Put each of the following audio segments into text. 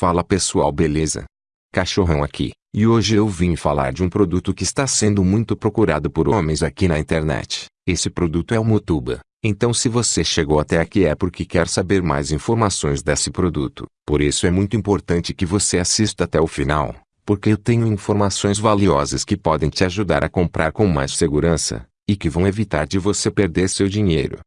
Fala pessoal beleza? Cachorrão aqui, e hoje eu vim falar de um produto que está sendo muito procurado por homens aqui na internet. Esse produto é o Mutuba. Então se você chegou até aqui é porque quer saber mais informações desse produto. Por isso é muito importante que você assista até o final, porque eu tenho informações valiosas que podem te ajudar a comprar com mais segurança, e que vão evitar de você perder seu dinheiro.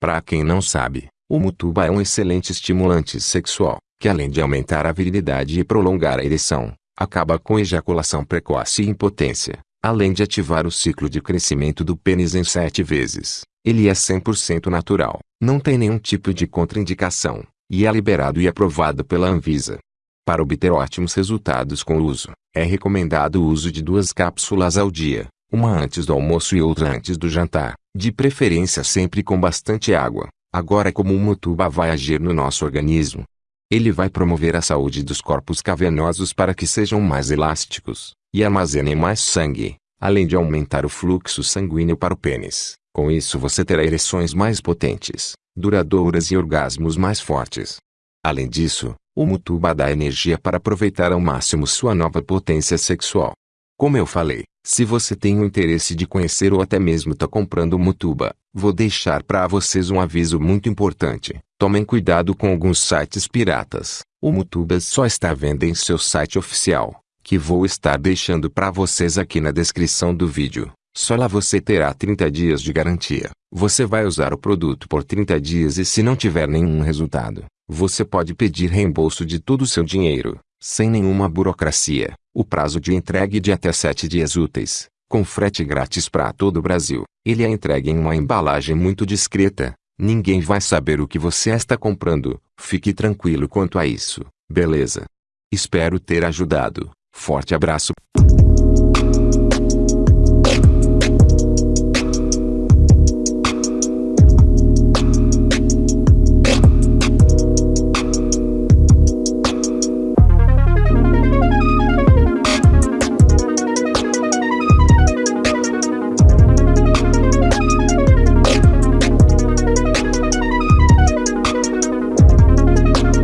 Para quem não sabe, o Mutuba é um excelente estimulante sexual, que além de aumentar a virilidade e prolongar a ereção, acaba com ejaculação precoce e impotência, além de ativar o ciclo de crescimento do pênis em sete vezes. Ele é 100% natural, não tem nenhum tipo de contraindicação, e é liberado e aprovado pela Anvisa. Para obter ótimos resultados com o uso, é recomendado o uso de duas cápsulas ao dia, uma antes do almoço e outra antes do jantar, de preferência sempre com bastante água. Agora como o Mutuba vai agir no nosso organismo, ele vai promover a saúde dos corpos cavernosos para que sejam mais elásticos e armazenem mais sangue, além de aumentar o fluxo sanguíneo para o pênis. Com isso você terá ereções mais potentes, duradouras e orgasmos mais fortes. Além disso, o Mutuba dá energia para aproveitar ao máximo sua nova potência sexual. Como eu falei, se você tem o interesse de conhecer ou até mesmo está comprando o Mutuba, vou deixar para vocês um aviso muito importante. Tomem cuidado com alguns sites piratas. O Mutuba só está venda em seu site oficial, que vou estar deixando para vocês aqui na descrição do vídeo. Só lá você terá 30 dias de garantia. Você vai usar o produto por 30 dias e se não tiver nenhum resultado, você pode pedir reembolso de todo o seu dinheiro, sem nenhuma burocracia. O prazo de entrega é de até 7 dias úteis, com frete grátis para todo o Brasil. Ele é entregue em uma embalagem muito discreta, Ninguém vai saber o que você está comprando, fique tranquilo quanto a isso, beleza? Espero ter ajudado. Forte abraço.